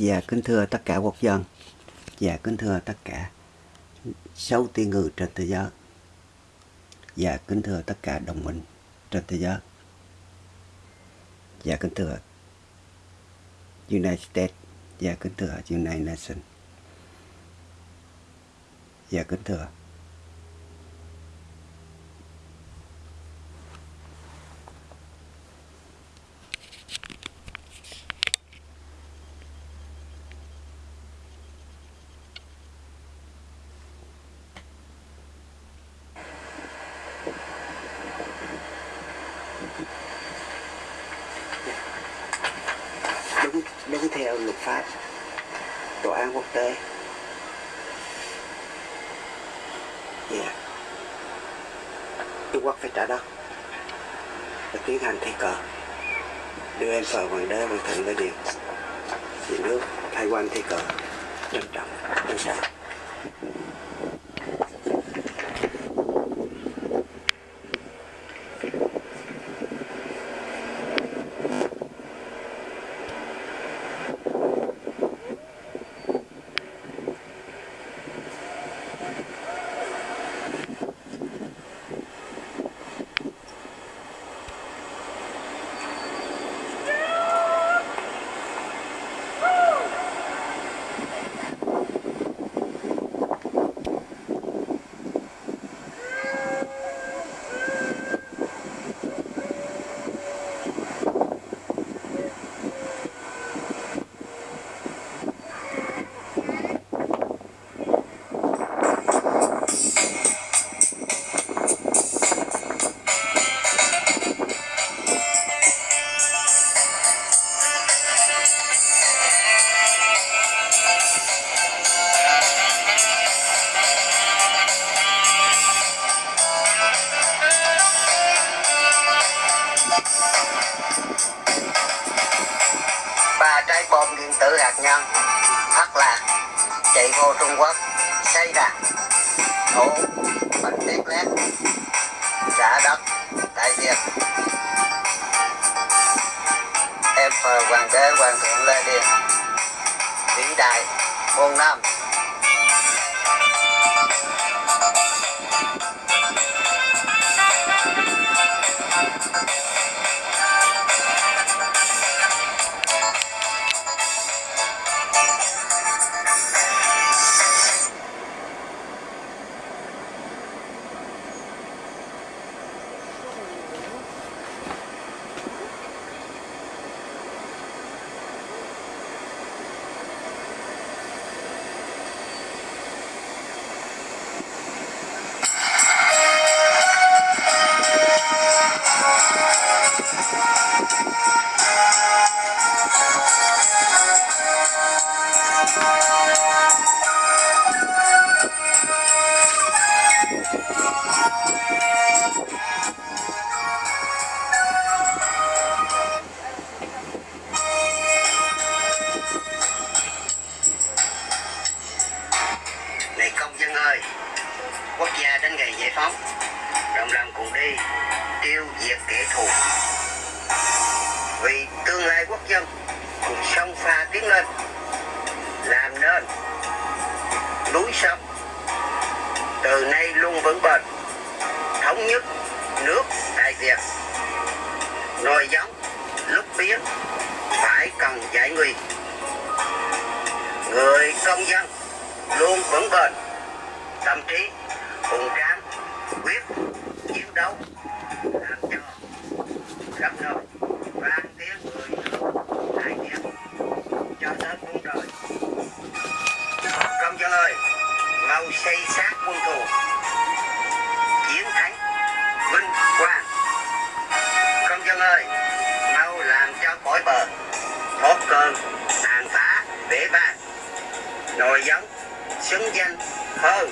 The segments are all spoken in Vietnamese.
và kính thưa tất cả quốc dân. Và kính thưa tất cả sáu tỷ người trên thế giới. Và kính thưa tất cả đồng minh trên thế giới. Và kính thưa United States. Và kính thưa United Nations. Và kính thưa đúng luật pháp, tòa án quốc tế. Yeah. Trung Quốc phải trả đất và tiến hành thi cờ. Đưa em vào hoàng đế, hoàng thượng lên điện vì nước, thay quan thi cờ. Trân trọng. Trân trọng muôn năm Này núi sông từ nay luôn vững bền, thống nhất nước Đại Việt. Nồi giống lúc biến phải cần giải nguy. Người công dân luôn vững bền tâm trí hùng tráng quyết chiến đấu làm cho khắp nơi mau xây xác quân thù. Chiến thắng, vinh quang. Công dân ơi, mau làm cho cõi bờ. Thoát cơn, tàn phá, bể ban nồi giống xứng danh hơn.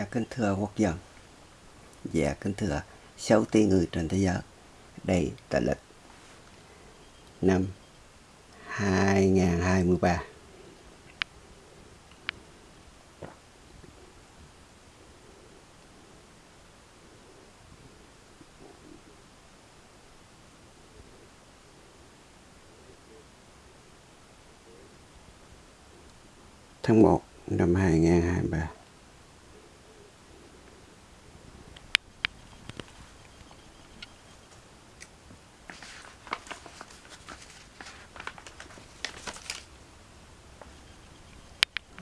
Dạ kính thưa quốc dân. Dạ kính thưa 6 tỷ người trên thế giới. Đây là lịch năm 2023 tháng 1 năm 2023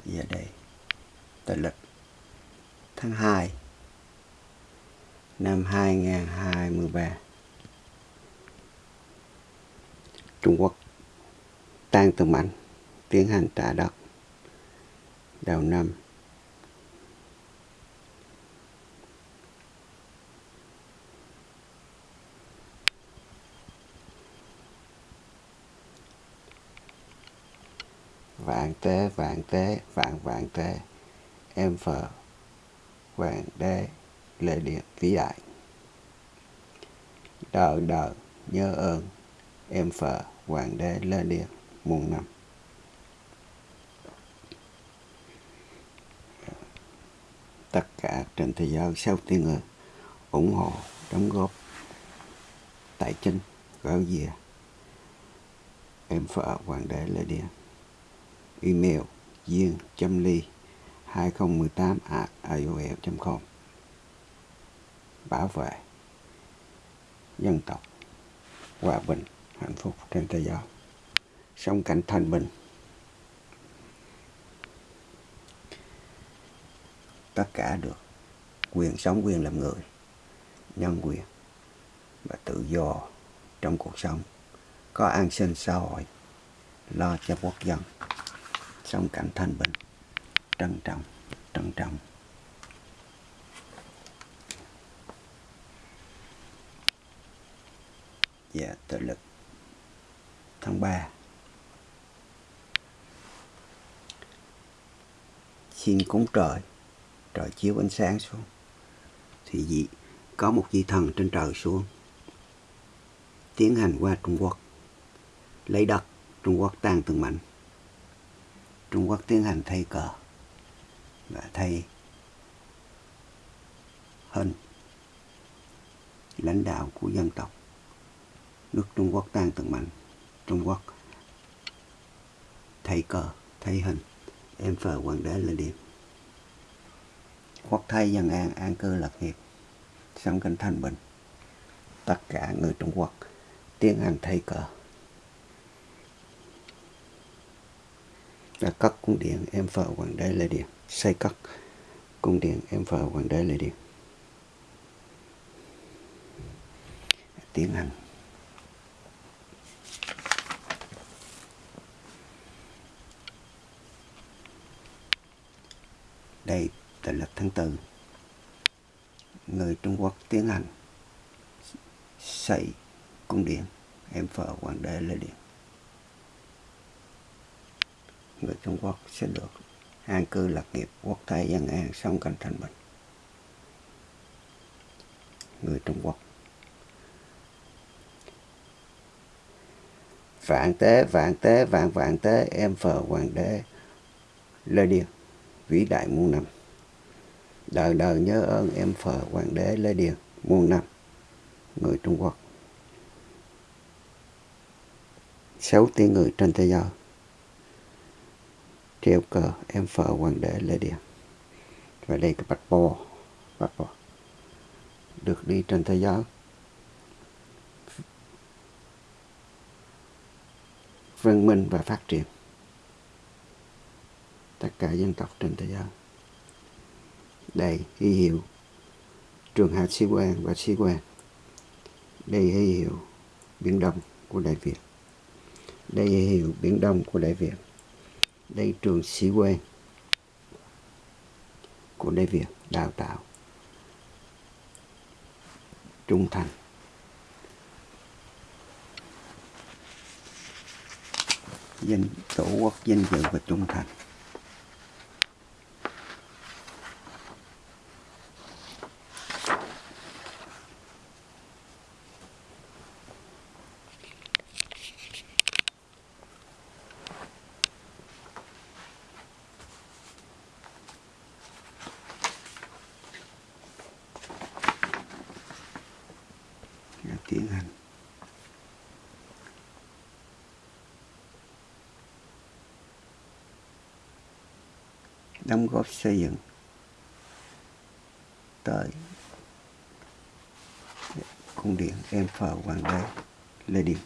giờ đây tờ lịch tháng 2 năm 2023 Trung Quốc tan từ mạnh tiến hành trả đất đầu năm. Vạn tế vạn tế, vạn vạn tế, em phở hoàng đế lê điện vĩ đại. Đời đời, nhớ ơn, em phở hoàng đế lê điện muôn năm. Tất cả trên thế giới, sau tiếng người, ủng hộ, đóng góp, tài chính gạo dìa em phở hoàng đế lê điện email, duyên, chấm ly. 2018 at aol.com bảo vệ dân tộc, hòa bình, hạnh phúc trên thế giới. Sống cảnh thanh bình. Tất cả được quyền sống, quyền làm người, nhân quyền và tự do trong cuộc sống. Có an sinh xã hội, lo cho quốc dân. Sống cảnh thanh bình trân trọng trân trọng. Và tự lực. Tháng 3 xin cúng trời trời chiếu ánh sáng xuống. Thì gì? Có một vị thần trên trời xuống. Tiến hành qua Trung Quốc. Lấy đất, Trung Quốc tan từng mảnh. Trung Quốc tiến hành thay cờ và thay hơn lãnh đạo của dân tộc nước Trung Quốc, tan từng mạnh, Trung Quốc. Thay cờ thay hình em phờ hoàng đế lên điện quốc thay dân an an cư lập nghiệp sống cảnh thanh bình. Tất cả người Trung Quốc tiến hành thay cờ. Đã cất cung điện, em phờ hoàng đế lê điện. Xây cất cung điện, em phờ hoàng đế lê điện. Tiến hành. Đây là lịch tháng tư. Người Trung Quốc tiến hành xây cung điện, em phờ hoàng đế lê điện người Trung Quốc sẽ được an cư lạc nghiệp quốc thái dân an sống cạnh thành bình người Trung Quốc. Vạn tế vạn tế, vạn vạn tế, em phờ hoàng đế lê điền, vĩ đại muôn năm. Đời đời nhớ ơn em phờ hoàng đế lê điền muôn năm. Người Trung Quốc. Sáu tiếng người trên thế giới treo cờ, em phờ hoàng đế lê điện và đây cái bạch bò bạch bò. Được đi trên thế giới. Văn minh và phát triển. Tất cả dân tộc trên thế giới. Đây hy hiệu. Trường hạt sĩ quan và sĩ quan. Đây hy hiệu biển đông của đại việt. Đây hy hiệu biển đông của đại việt đây trường sĩ quan của Lê việt đào tạo trung thành. Danh tổ quốc danh dự và trung thành Đã tiến hành đóng góp xây dựng tới cung điện em phờ hoàng đế lê điền.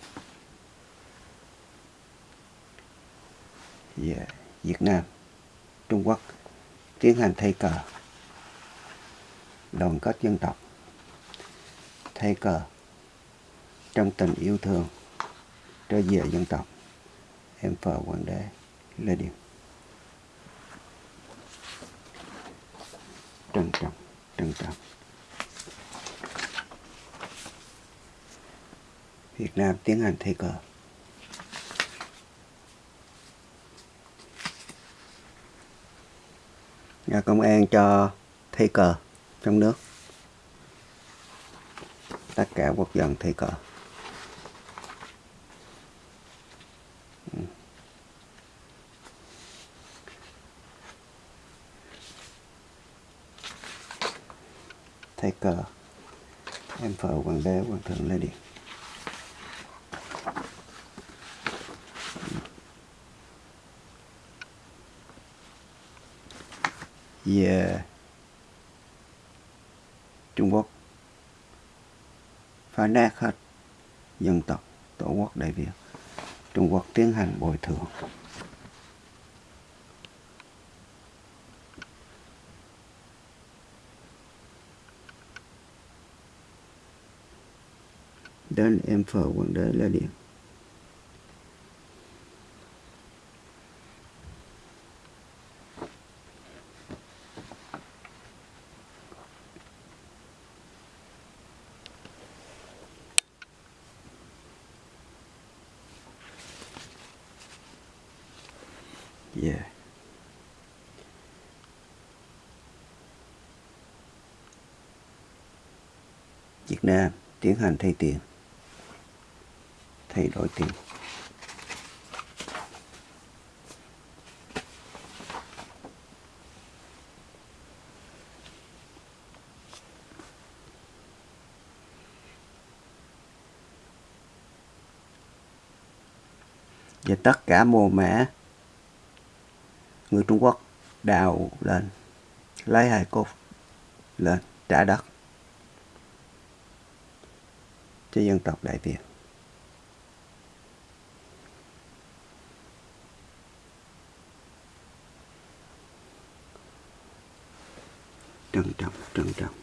Và việt nam, trung quốc tiến hành thay cờ đoàn kết dân tộc. Thay cờ trong tình yêu thương, trở về dân tộc. Em phờ hoàng đế, lê điền. Trân trọng trân trọng Việt Nam tiến hành thay cờ nhà công an cho thay cờ trong nước. Tất cả quốc dân thay cờ thay cờ em phở hoàng đế hoàng thượng lê điện về Trung Quốc. Phá nát hết dân tộc, tổ quốc Đại Việt. Trung Quốc tiến hành bồi thường. Đến em phở quần đế là Điện Yeah. Việt Nam tiến hành thay tiền thay đổi tiền và tất cả mồ mã người Trung Quốc đào lên, lấy hài cốt lên, trả đất cho dân tộc Đại Việt. Trân trọng trân trọng.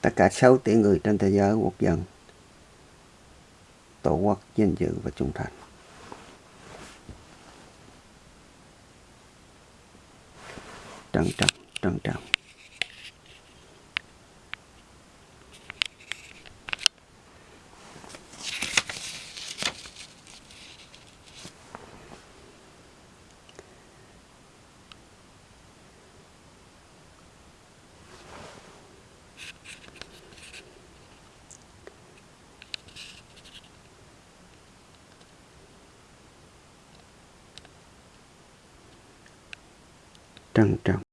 Tất cả 6 tỷ người trên thế giới quốc dân, tổ quốc danh dự và trung thành. Trân trọng trân trọng. Trân trọng.